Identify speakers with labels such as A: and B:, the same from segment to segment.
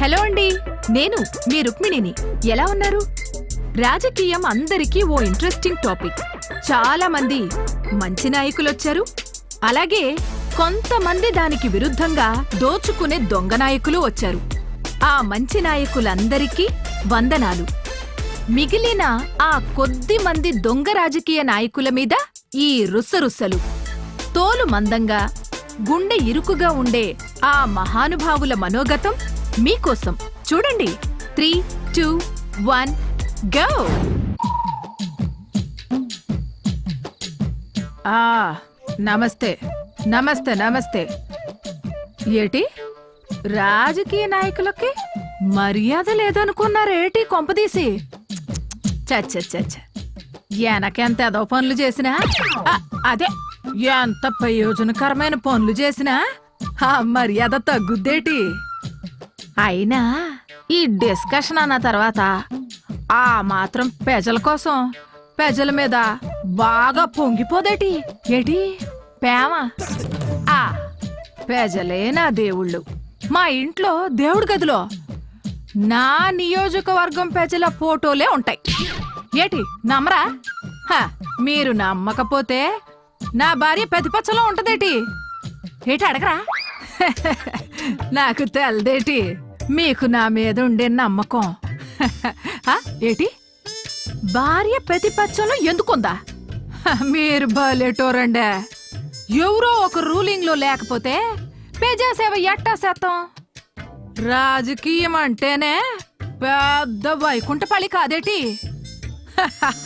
A: Hello అండి నేను మీ రుక్మిణిని. ఎలా ఉన్నారు? రాజకీయం అందరికీ ఓ ఇంట్రెస్టింగ్ టాపిక్ చాలా మంది మంచి నాయకులొచ్చారు. అలాగే కొంతమంది దానికి విరుద్ధంగా దోచుకునే దొంగ నాయకులు వచ్చారు. ఆ మంచి నాయకులందరికీ వందనాలు. మిగిలిన ఆ కొద్ది మంది దొంగ రాజకీయ నాయకుల మీద ఈ రుసరుసలు. తోలు మందంగా గుండె ఇరుకుగా ఉండే ఆ మహానుభావుల మనోగతం మీకోసం. చూడండి. Three two one go! ఆ నమస్తే. నమస్తే నమస్తే. ఏటి? రాజకీయ నాయకులకి మర్యాద లేదనుకున్నారేటి కొంపదీసి? చచ్చ వెనకెంత ఎదో పనులు చేసినా? ఆ, అదే. ఎంత ప్రయోజనకరమైన పనులు చేసినా ఆ మర్యాద తగ్గుద్దేటి? అయినా ఈ డిస్కషన్ అన్న తర్వాత ఆ మాత్రం ప్రజల కోసం పెజల మీద బాగా పొంగిపోదేటి? ఏటి? పేమ ఆ పెజలే నా దేవుళ్ళు. మా ఇంట్లో దేవుడి గదిలో నా నియోజకవర్గం పెజల ఫోటోలే ఉంటాయి. ఏటి నమ్మరా? హ, మీరు నమ్మకపోతే నా భార్య ప్రతిపక్షలో ఉంటదేటి? ఏటి అడగరా? నాకు తెలదేటి మీకు నా మీద ఉండే నమ్మకం. ఏటి? భార్య ప్రతిపక్షంలో ఎందుకుందా? మీరు బలేటోరండే ఎవరో ఒక రూలింగ్లో లేకపోతే ప్రజాసేవ ఎట్టా శాతం రాజకీయం అంటేనే పెద్ద వైకుంఠపల్లి కాదేటి?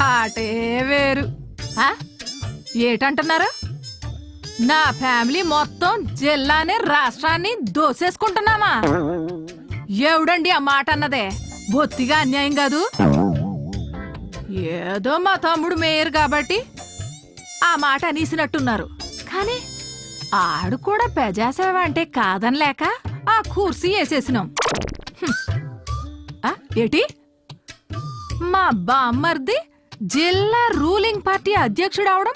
A: అటే వేరు. ఆ? ఏటంటున్నారు? నా ఫ్యామిలీ మొత్తం జిల్లాని రాష్ట్రాన్ని దోసేసుకుంటున్నామా? ఎవడండి ఆ మాట అన్నదే? బొత్తిగా అన్యాయం కాదు? ఏదో మా తమ్ముడు మేయర్ కాబట్టి ఆ మాట అనేసినట్టున్నారు. కానీ ఆడు కూడా ప్రజాసేవ అంటే కాదనలేక ఆ కుర్సీ వేసేసినాం. ఆ, ఏటి? మా బామ్మర్ది జిల్లా రూలింగ్ పార్టీ అధ్యక్షుడు అవడం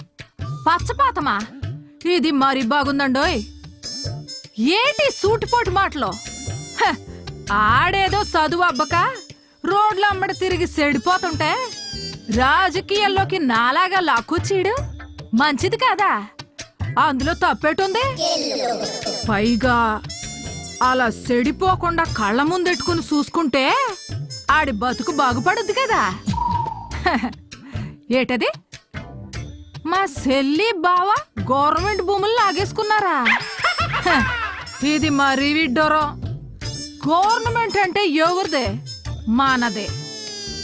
A: పచ్చపాతమా? ఇది మరి బాగుందండోయ్. ఏంటి సూటిపోటు మాటలో? హ, ఆడేదో చదువు అబ్బక రోడ్ల అమ్మడి తిరిగి సెడిపోతుంటే రాజకీయాల్లోకి నాలాగా లాక్కొచ్చీడు మంచిది కాదా? అందులో తప్పేటుంది? పైగా అలా సెడిపోకుండా కళ్ళ ముందెట్టుకుని చూసుకుంటే ఆడి బతుకు బాగుపడుద్ది కదా? ఏటది? మా సెల్లి బావ గవర్నమెంట్ భూములు లాగేసుకున్నారా? ఇది మరీ విడ్డోరం గవర్నమెంట్ అంటే ఎవరిదే మానదే.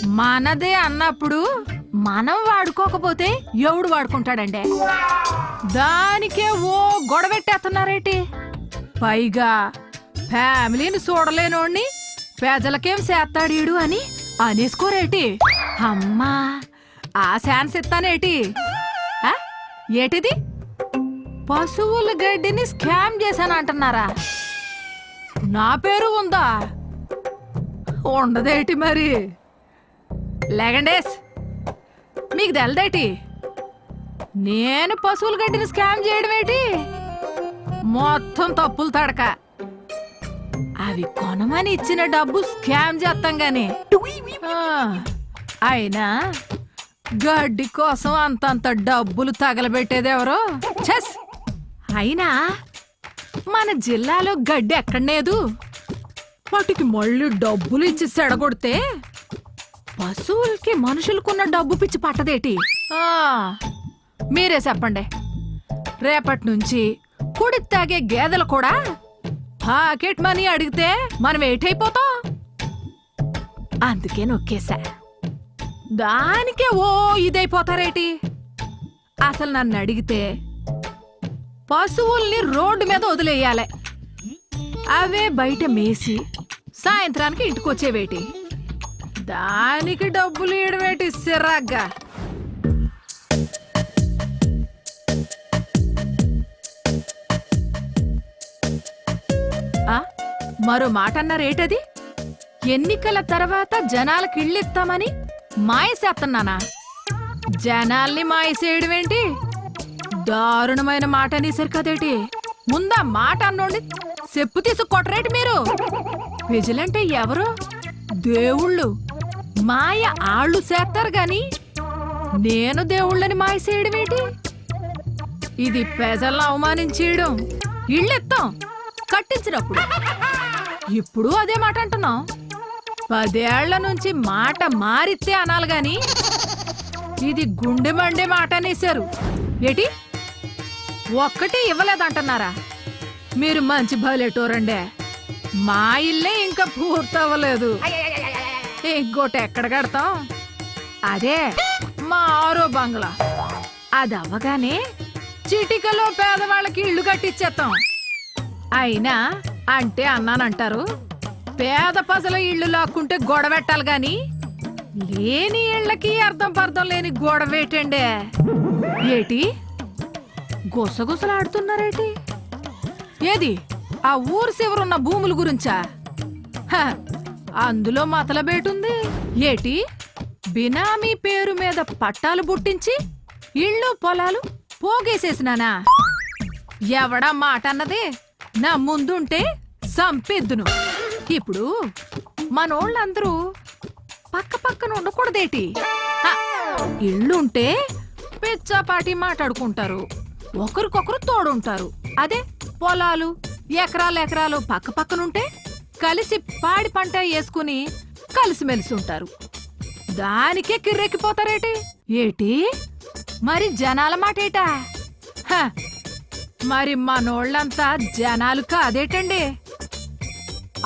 A: మనదే అన్నప్పుడు మనం వాడుకోకపోతే ఎవడు వాడుకుంటాడండి? దానికే ఓ గొడవెట్టేస్తున్నారేటి? పైగా ఫ్యామిలీని చూడలేనోడిని పేదలకేం చేస్తాడీడు అని అనేసుకోరేటి? అమ్మా ఆ శాన్స్ ఇస్తానేటి? ఏటిది? పశువుల గడ్డిని స్కామ్ చేశాను అంటున్నారా నా పేరు ఉందా? ఉండదేటి మరి? లేగండేస్. మీకు తెలదేటి? నేను పశువుల గడ్డిని స్కామ్ చేయడం ఏంటి? మొత్తం తప్పులు తడక. అవి కొనమని ఇచ్చిన డబ్బు స్కామ్ చేస్తాం గాని. అయినా గడ్డి కోసం అంతంత డబ్బులు తగలబెట్టేదెవరో చెస్ అయినా మన జిల్లాలో గడ్డి ఎక్కడలేదు వాటికి మళ్ళీ డబ్బులు ఇచ్చి సెడగొడితే పశువులకి మనుషులకున్న డబ్బు పిచ్చి పట్టదేటి? మీరే చెప్పండి. రేపటి నుంచి కుడి తాగే గేదెలు కూడా పాకెట్ మనీ అడిగితే మనం ఏటైపోతాం? అందుకే నొక్కేశా. దానికే ఓ ఇదైపోతారేటి? అసలు నన్ను అడిగితే పశువుల్ని రోడ్డు మీద వదిలేయాలి. అవే బయట మేసి సాయంత్రానికి ఇంటికొచ్చేవేటి? దానికి డబ్బులు ఇడవేటి సిరాగ్గా? ఆ, మరో మాట అన్నారేటది ఎన్నికల తర్వాత జనాలకి ఇళ్ళిస్తామని మాయసేస్తున్నానా జనాల్ని మాయసేయడమేంటి? దారుణమైన మాట అనేసరి కదేటి ముందా మాట అన్నోండి చెప్పు తీసుకొట్టరేటి మీరు? విజిలంటే ఎవరు? దేవుళ్ళు. మాయ ఆళ్ళు చేస్తారు గాని నేను దేవుళ్ళని మాయ చేయడమేటి ఇది ప్రజలను అవమానించేయడం. ఇళ్ళెత్తాం. కట్టించినప్పుడు. ఇప్పుడు అదే మాట అంటున్నాం. పదేళ్ళ నుంచి మాట మారితే అనాలి గాని ఇది గుండె మండే మాట అనేశారు. ఏటి? ఒక్కటి ఇవ్వలేదంటున్నారా? మీరు మంచి బలేటోరండే మా ఇల్లే ఇంకా పూర్తవ్వలేదు. ఇంకోటి ఎక్కడ కడతాం అదే మా ఆరో బంగ్లా. అది అవ్వగానే చిటికలో పేదవాళ్ళకి ఇల్లు కట్టించేస్తాం అయినా అంటే అన్నానంటారు పేద పసల ఇళ్ళు లాక్కుంటే గొడవెట్టాలి గాని లేని ఇళ్ళకి అర్థం పర్థం లేని గొడవేటండే ఏటి? గుసగుసలాడుతున్నారేటి? ఏది? ఆ ఊరు శివరున్న భూముల గురించా? హ, అందులో మతలబేటుంది ఏటి? బినామీ పేరు మీద పట్టాలు పుట్టించి ఇళ్ళు పొలాలు పోగేసేసినానా? ఎవడా మాట అన్నది నా ముందుంటే సంపెద్దును. ఇప్పుడు మనోళ్ళందరూ పక్క పక్కన ఉండకూడదేటి? ఇళ్ళుంటే పిచ్చాపాటి మాట్లాడుకుంటారు. ఒకరికొకరు తోడుంటారు. అదే పొలాలు ఎకరాలు ఎకరాలు పక్క పక్కనుంటే కలిసి పాడి పంట వేసుకుని కలిసిమెలిసి ఉంటారు. దానికే కిర్రెక్కిపోతారేటి? ఏటి? మరి జనాల మాటేటా? హ, మరి మనోళ్ళంతా జనాలు కాదేటండి?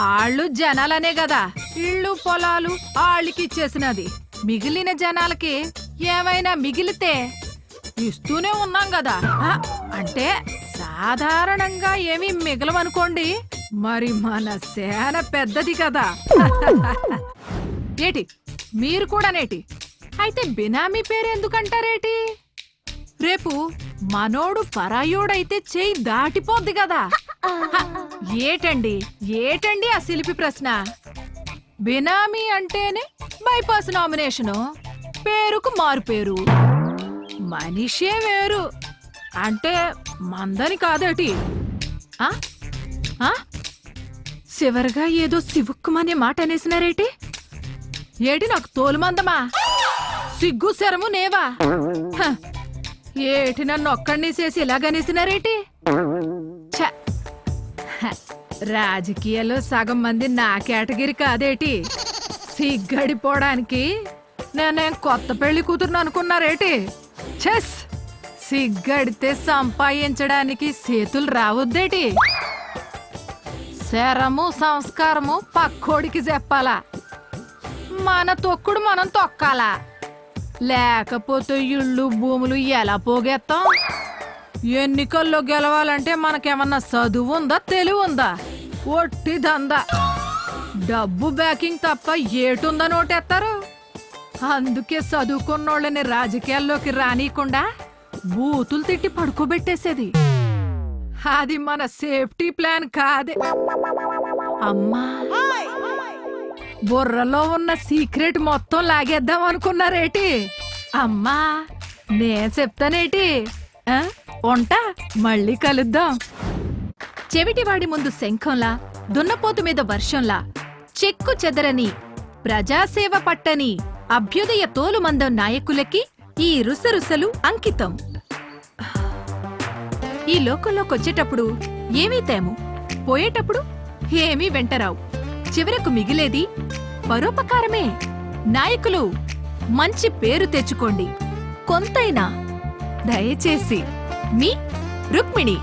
A: ఆళ్ళు జనాలనే కదా ఇళ్ళు పొలాలు ఆళ్ళకిచ్చేసినది మిగిలిన జనాలకి ఏమైనా మిగిలితే ఇస్తూనే ఉన్నాం కదా అంటే సాధారణంగా ఏమీ మిగలవనుకోండి మరి మన సేన పెద్దది కదా. ఏటి మీరు కూడా నేటి? అయితే బినామీ పేరు ఎందుకంటారేటి? రేపు మనోడు పరాయోడైతే చేయి దాటిపోద్ది కదా. ఏటండి ఏటండి ఆ శిల్పి ప్రశ్న? బినామీ అంటేనే బైపాస్ నామినేషను పేరుకు మారు పేరు మనిషే వేరు అంటే మందని కాదేటి? ఆ? చివరిగా ఏదో సివుక్కుమనే మాట అనేసినారేటి? ఏటి నాకు తోలుమందమా? సిగ్గు శరము నేవా? ఏటి నన్ను ఒక్కడిని చేసి ఇలాగనేసినారేటి ఛ! హ, రాజకీయాల్లో సగం మంది నా కేటగిరీ కాదేటి? సిగ్గడిపోవడానికి నేనే కొత్త పెళ్ళి కూతురును అనుకున్నారేటి? చెస్ సిగ్గడితే సంపాదించడానికి చేతులు రావద్దేటి? శరము సంస్కారము పక్కోడికి చెప్పాలా. మన తొక్కుడు మనం తొక్కాలా. లేకపోతే ఇళ్ళు భూములు ఎలా పోగేస్తాం ఎన్నికల్లో గెలవాలంటే మనకేమన్నా చదువు ఉందా తెలివి ఉందా ఒట్టి దందా. డబ్బు బ్యాకింగ్ తప్ప ఏటుందా నోటేస్తారు అందుకే చదువుకున్నోళ్ళని రాజకీయాల్లోకి రానీయకుండా బూతులు తిట్టి పడుకోబెట్టేసేది. అది మన సేఫ్టీ ప్లాన్ కాదే. అమ్మా. బుర్రలో ఉన్న సీక్రెట్ మొత్తం లాగేద్దాం అనుకున్నారేటి? అమ్మా నేను చెప్తానేటి? ఆ? ఉంటా మళ్ళీ కలుద్దాం. చెవిటివాడి ముందు శంఖంలా దున్నపోతు మీద వర్షంలా చెక్కు చెదరని ప్రజాసేవ పట్టని అభ్యుదయ తోలుమందం నాయకులకి ఈ రుసరుసలు అంకితం. ఈ లోకంలోకొచ్చేటప్పుడు ఏమీ తేము? పోయేటప్పుడు ఏమీ వెంటరావు. చివరకు మిగిలేది పరోపకారమే. నాయకులు మంచి పేరు తెచ్చుకోండి. కొంతైనా దయచేసి మీ రుక్మిణి.